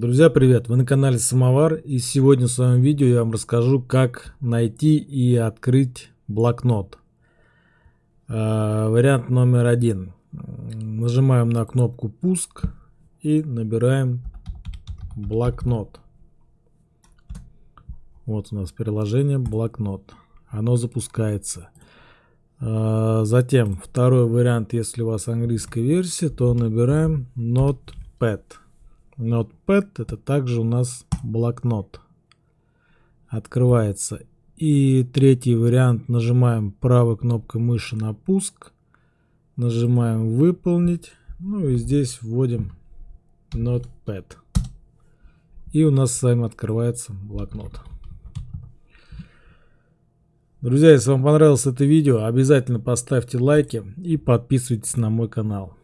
Друзья, привет! Вы на канале Самовар и сегодня в своем видео я вам расскажу, как найти и открыть блокнот. Э, вариант номер один. Нажимаем на кнопку «Пуск» и набираем блокнот. Вот у нас приложение блокнот. Оно запускается. Э, затем второй вариант, если у вас английская версия, то набираем Notepad. Notepad это также у нас блокнот. Открывается. И третий вариант нажимаем правой кнопкой мыши на пуск. Нажимаем выполнить. Ну и здесь вводим Notepad. И у нас с вами открывается блокнот. Друзья, если вам понравилось это видео, обязательно поставьте лайки и подписывайтесь на мой канал.